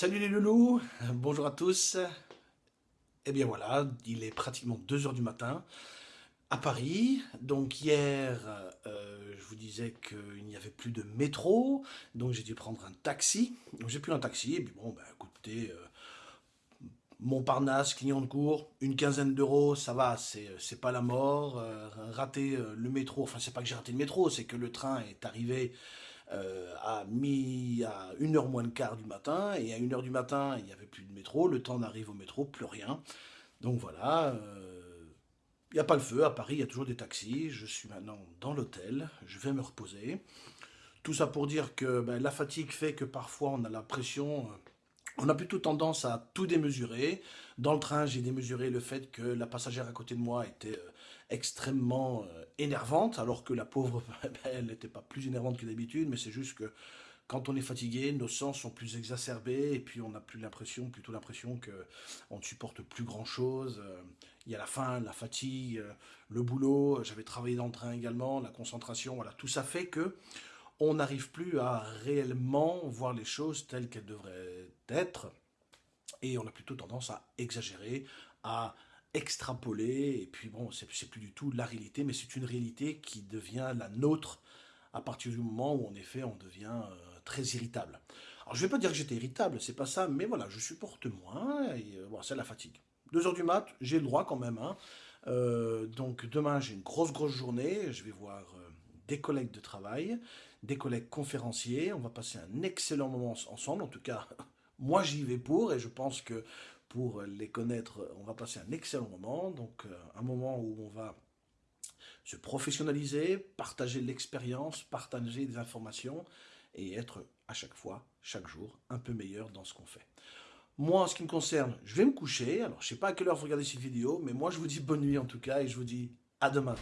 Salut les loulous, bonjour à tous. Et eh bien voilà, il est pratiquement 2h du matin à Paris. Donc hier, euh, je vous disais qu'il n'y avait plus de métro, donc j'ai dû prendre un taxi. Donc j'ai pris un taxi, et puis bon, ben écoutez, euh, Montparnasse, Clignancourt, une quinzaine d'euros, ça va, c'est pas la mort. Euh, rater le métro, enfin c'est pas que j'ai raté le métro, c'est que le train est arrivé euh, à, mi, à 1h moins le quart du matin, et à 1h du matin, il n'y avait plus de métro, le temps d'arriver au métro, plus rien. Donc voilà, euh, il n'y a pas le feu, à Paris, il y a toujours des taxis, je suis maintenant dans l'hôtel, je vais me reposer. Tout ça pour dire que ben, la fatigue fait que parfois on a l'impression... Euh, on a plutôt tendance à tout démesurer. Dans le train, j'ai démesuré le fait que la passagère à côté de moi était extrêmement énervante, alors que la pauvre, ben, elle n'était pas plus énervante que d'habitude, mais c'est juste que quand on est fatigué, nos sens sont plus exacerbés, et puis on n'a plus l'impression, plutôt l'impression qu'on ne supporte plus grand-chose. Euh, il y a la faim, la fatigue, euh, le boulot, j'avais travaillé dans le train également, la concentration, voilà, tout ça fait que on n'arrive plus à réellement voir les choses telles qu'elles devraient et on a plutôt tendance à exagérer, à extrapoler, et puis bon, c'est plus du tout la réalité, mais c'est une réalité qui devient la nôtre à partir du moment où en effet on devient euh, très irritable. Alors je vais pas dire que j'étais irritable, c'est pas ça, mais voilà, je supporte moins, et euh, bon, c'est la fatigue. 2 heures du mat, j'ai le droit quand même, hein. Euh, donc demain j'ai une grosse grosse journée, je vais voir des collègues de travail, des collègues conférenciers, on va passer un excellent moment ensemble, en tout cas moi j'y vais pour, et je pense que pour les connaître, on va passer un excellent moment, donc euh, un moment où on va se professionnaliser, partager l'expérience, partager des informations et être à chaque fois, chaque jour, un peu meilleur dans ce qu'on fait. Moi, en ce qui me concerne, je vais me coucher. Alors, je ne sais pas à quelle heure vous regardez cette vidéo, mais moi, je vous dis bonne nuit en tout cas et je vous dis à demain.